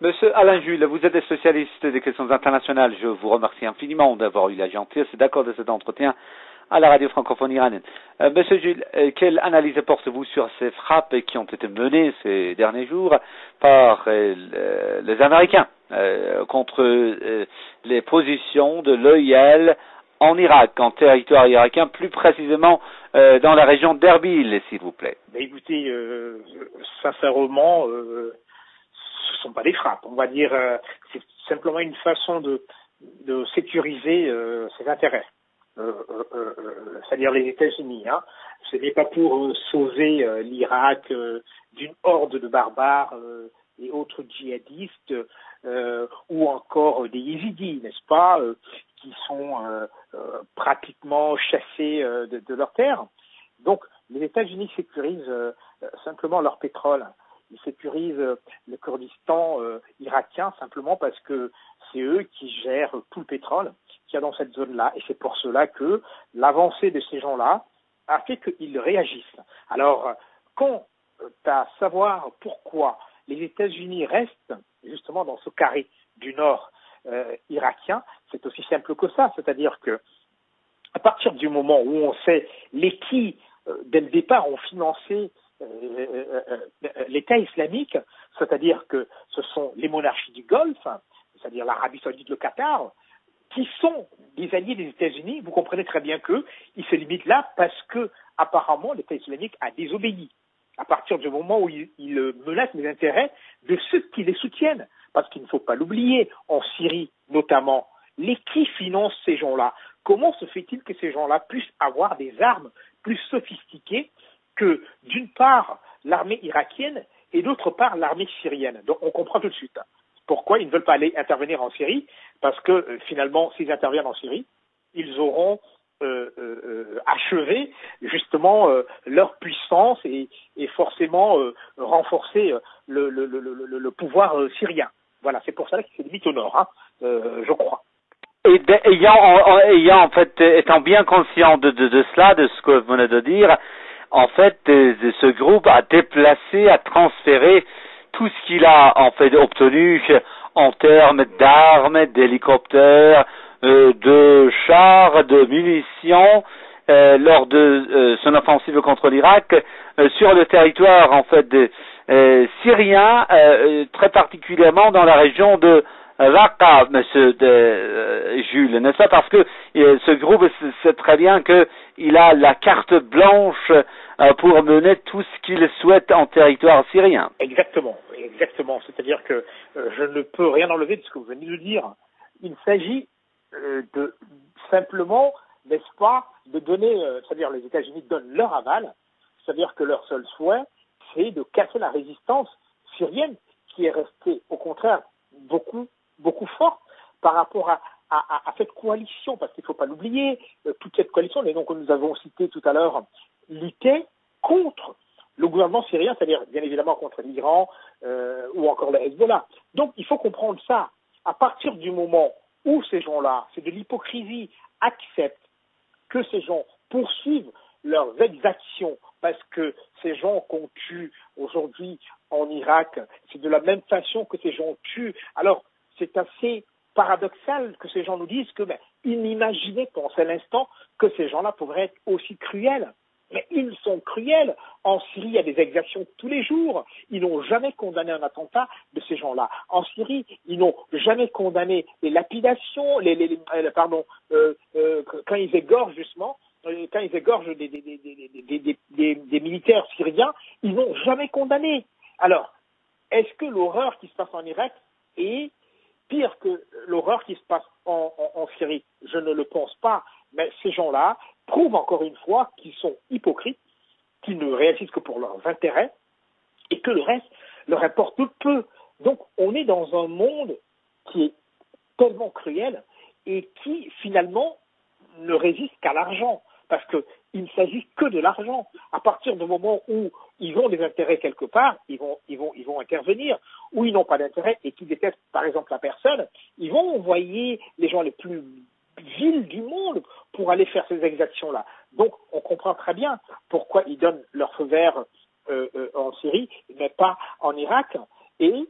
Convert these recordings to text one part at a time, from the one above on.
Monsieur Alain Jules, vous êtes spécialiste des questions internationales. Je vous remercie infiniment d'avoir eu la gentillesse d'accord de cet entretien à la radio francophone iranienne. Euh, Monsieur Jules, euh, quelle analyse portez-vous sur ces frappes qui ont été menées ces derniers jours par euh, les Américains contre les positions de l'OIL en Irak, en territoire irakien, plus précisément dans la région d'Erbil, s'il vous plaît? Ben Écoutez, sincèrement, ce sont pas des frappes. On va dire, euh, c'est simplement une façon de, de sécuriser euh, ses intérêts. Euh, c'est-à-dire les États-Unis. Hein. Ce n'est pas pour sauver l'Irak d'une horde de barbares et autres djihadistes ou encore des yézidis, n'est-ce pas, qui sont pratiquement chassés de, de, leur terre. Donc les États-Unis sécurisent simplement leur pétrole ils sécurisent euh, le Kurdistan euh, irakien simplement parce que c'est eux qui gèrent tout le pétrole qu'il y a dans cette zone-là. Et c'est pour cela que l'avancée de ces gens-là a fait qu'ils réagissent. Alors, quant à savoir pourquoi les États-Unis restent justement dans ce carré du nord euh, irakien, c'est aussi simple que ça. C'est-à-dire que à partir du moment où on sait les qui, dès le départ, ont financé l'État islamique, c'est-à-dire que ce sont les monarchies du Golfe, c'est-à-dire l'Arabie saoudite, le Qatar, qui sont des alliés des États-Unis, vous comprenez très bien qu'ils se limitent là parce que apparemment l'État islamique a désobéi. À partir du moment où il, il, menace les intérêts de ceux qui les soutiennent. Parce qu'il ne faut pas l'oublier, en Syrie notamment, les qui financent ces gens-là? Comment se fait-il que ces gens-là puissent avoir des armes plus sophistiquées que d'une part l'armée irakienne et d'autre part l'armée syrienne. Donc on comprend tout de suite pourquoi ils ne veulent pas aller intervenir en Syrie, parce que euh, finalement s'ils interviennent en Syrie, ils auront euh, euh, achevé justement leur puissance et, forcément renforcé le, pouvoir syrien. Voilà, c'est pour ça qu'ils se limitent au nord, hein, je crois. Et ayant, en, fait, étant bien conscient de, de, cela, de ce que vous venez de dire, en fait, ce groupe a déplacé, a transféré tout ce qu'il a en fait obtenu en termes d'armes, d'hélicoptères, euh, de chars, de munitions euh, lors de euh, son offensive contre l'Irak sur le territoire en fait syrien, très particulièrement dans la région de Raqqa, Monsieur de, Jules, n'est-ce pas? Parce que ce groupe sait très bien qu'il a la carte blanche euh, pour mener tout ce qu'il souhaite en territoire syrien. Exactement, exactement. C'est-à-dire que euh, je ne peux rien enlever de ce que vous venez de dire. Il s'agit euh, de simplement, n'est-ce pas, de donner, c'est-à-dire les États-Unis donnent leur aval, c'est-à-dire que leur seul souhait, c'est de casser la résistance syrienne qui est restée, au contraire, beaucoup, beaucoup forte par rapport à, cette coalition, parce qu'il ne faut pas l'oublier, toute cette coalition, les noms que nous avons cités tout à l'heure, luttait contre le gouvernement syrien, c'est-à-dire bien évidemment contre l'Iran euh, ou encore le Hezbollah. Donc il faut comprendre ça. À partir du moment où ces gens-là, c'est de l'hypocrisie, acceptent que ces gens poursuivent leurs exactions parce que ces gens qu'on tue aujourd'hui en Irak, c'est de la même façon que ces gens tuent. Alors c'est assez paradoxal que ces gens nous disent que ben, ils n'imaginaient pas en cet instant que ces gens-là pourraient être aussi cruels. Mais ils sont cruels. En Syrie, il y a des exactions tous les jours. Ils n'ont jamais condamné un attentat de ces gens-là. En Syrie, ils n'ont jamais condamné les lapidations, les, euh, pardon, euh, euh, quand ils égorgent justement, quand ils égorgent des militaires syriens, ils n'ont jamais condamné. Alors, est-ce que l'horreur qui se passe en Irak est pire que l'horreur qui se passe en, Syrie Je ne le pense pas. Mais ces gens-là, prouve encore une fois qu'ils sont hypocrites, qu'ils ne réagissent que pour leurs intérêts et que le reste leur importe peu. Donc on est dans un monde qui est tellement cruel et qui finalement ne résiste qu'à l'argent parce qu'il ne s'agit que de l'argent. À partir du moment où ils ont des intérêts quelque part, ils vont, ils vont, ils vont intervenir. Où ils n'ont pas d'intérêt et qui détestent par exemple la personne, ils vont envoyer les gens les plus villes du monde pour aller faire ces exactions-là. Donc, on comprend très bien pourquoi ils donnent leur feu vert euh, euh, en Syrie, mais pas en Irak. Et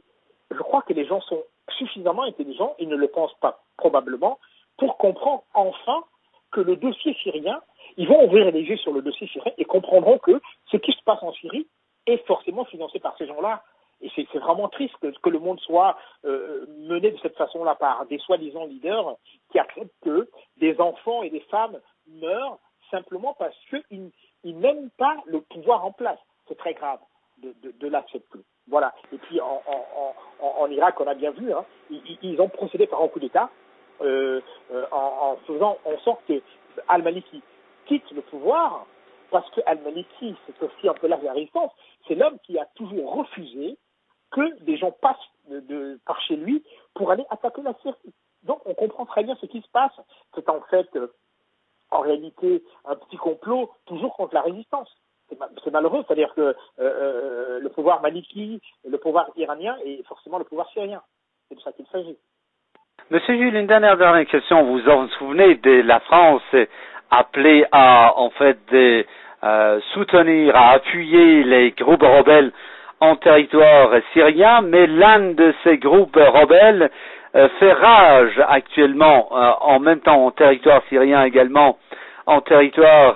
je crois que les gens sont suffisamment intelligents, ils ne le pensent pas probablement, pour comprendre enfin que le dossier syrien, ils vont ouvrir les yeux sur le dossier syrien et comprendront que ce qui se passe en Syrie est forcément financé par ces gens-là. Et c'est vraiment triste que, le monde soit euh, mené de cette façon-là par des soi-disant leaders qui acceptent que des enfants et des femmes meurent simplement parce qu'ils n'aiment pas le pouvoir en place. C'est très grave de, l'accepter. Voilà. Et puis en, Irak, on a bien vu, hein, ils, ont procédé par un coup d'État euh, euh, en, faisant en sorte que Al-Maliki quitte le pouvoir parce que Al-Maliki, c'est aussi un peu la résistance, c'est l'homme qui a toujours refusé que des gens passent de, par chez lui pour aller attaquer la Syrie. Donc on comprend très bien ce qui se passe. C'est en fait, euh, en réalité, un petit complot toujours contre la résistance. C'est malheureux, c'est-à-dire que le pouvoir maliki, le pouvoir iranien et forcément le pouvoir syrien. C'est de ça qu'il s'agit. Monsieur Jules, une dernière, dernière question. Vous vous souvenez de la France appelée à en fait de, soutenir, à appuyer les groupes rebelles en territoire syrien, mais l'un de ces groupes rebelles euh, fait rage actuellement, euh, en même temps en territoire syrien également, en territoire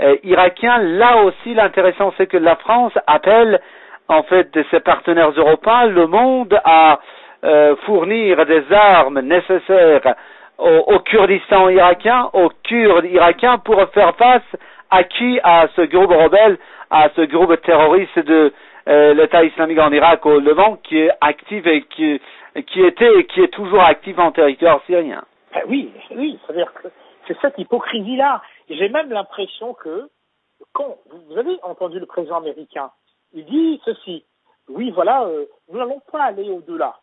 euh, irakien. Là aussi, l'intéressant, c'est que la France appelle, en fait, de ses partenaires européens, le monde à fournir des armes nécessaires au, Kurdistan irakien, aux Kurdes irakiens, pour faire face à qui À ce groupe rebelle, à ce groupe terroriste de euh, l'État islamique en Irak au Levant qui est actif et qui, qui était et qui est toujours actif en territoire syrien. Ben oui, oui, c'est-à-dire que c'est cette hypocrisie-là. J'ai même l'impression que quand vous avez entendu le président américain, il dit ceci. Oui, voilà, euh, nous n'allons pas aller au-delà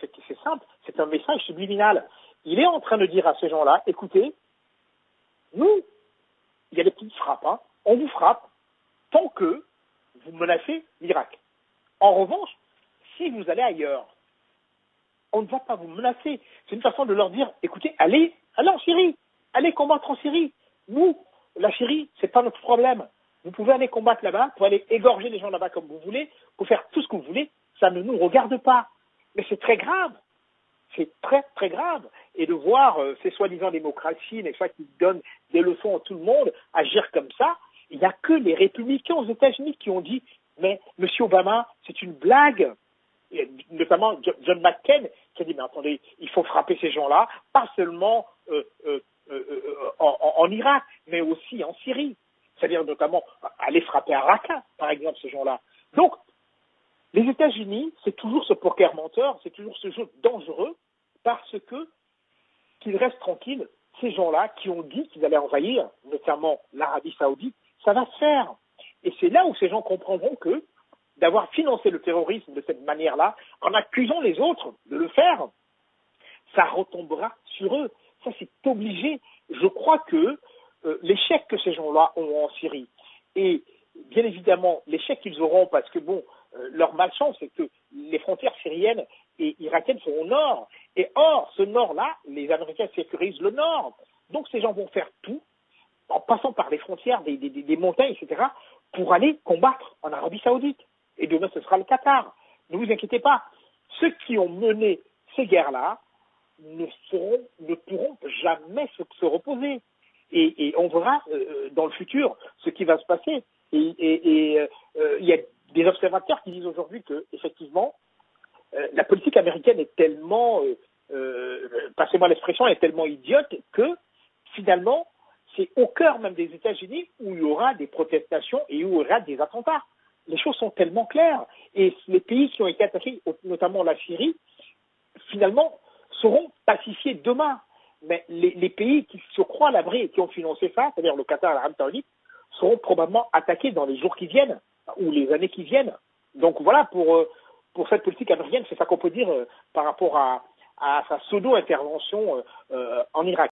C'est simple, c'est un message subliminal. Il est en train de dire à ces gens-là, écoutez, nous, il y a des petites frappes, hein, on vous frappe tant que vous menacez l'Irak. En revanche, si vous allez ailleurs, on ne va pas vous menacer. C'est une façon de leur dire, écoutez, allez, allez en Syrie, allez combattre en Syrie. Nous, la Syrie, c'est pas notre problème. Vous pouvez aller combattre là-bas, pour aller égorger les gens là-bas comme vous voulez, pour faire tout ce que vous voulez, ça ne nous regarde pas. Mais c'est très grave. C'est très, très grave. Et de voir euh, ces soi-disant démocraties, qui donnent des leçons à tout le monde, agir comme ça, il n'y a que les républicains aux États-Unis qui ont dit mais M. Obama, c'est une blague. notamment John McCain qui a dit mais attendez, il faut frapper ces gens-là, pas seulement euh, euh, en, Irak, mais aussi en Syrie. C'est-à-dire notamment aller frapper à Raqqa, par exemple, ces gens-là. Les États-Unis, c'est toujours ce poker menteur, c'est toujours ce jeu dangereux, parce que qu'ils restent tranquilles, ces gens-là qui ont dit qu'ils allaient envahir, notamment l'Arabie saoudite, ça va se faire. Et c'est là où ces gens comprendront que d'avoir financé le terrorisme de cette manière-là, en accusant les autres de le faire, ça retombera sur eux. Ça, c'est obligé. Je crois que euh, l'échec que ces gens-là ont en Syrie, et bien évidemment l'échec qu'ils auront, parce que bon, leur malchance, c'est que les frontières syriennes et irakiennes sont au nord. Et or, ce nord-là, les Américains sécurisent le nord. Donc ces gens vont faire tout en passant par les frontières des, montagnes, etc., pour aller combattre en Arabie Saoudite. Et demain, ce sera le Qatar. Ne vous inquiétez pas. Ceux qui ont mené ces guerres-là ne, ne pourront jamais se, reposer. Et, on verra euh, dans le futur ce qui va se passer. Et, euh, il y a des observateurs qui disent aujourd'hui que, effectivement, euh, la politique américaine est tellement, passez-moi l'expression, est tellement idiote que, finalement, c'est au cœur même des États-Unis où il y aura des protestations et où il y aura des attentats. Les choses sont tellement claires. Et les pays qui ont été attaqués, notamment la Syrie, finalement, seront pacifiés demain. Mais les, pays qui se croient à l'abri et qui ont financé ça, c'est-à-dire le Qatar et l'Arabie Saoudite, seront probablement attaqués dans les jours qui viennent ou les années qui viennent. Donc voilà, pour, euh, pour cette politique américaine, c'est ça qu'on peut dire euh, par rapport à, à sa pseudo-intervention euh, en Irak.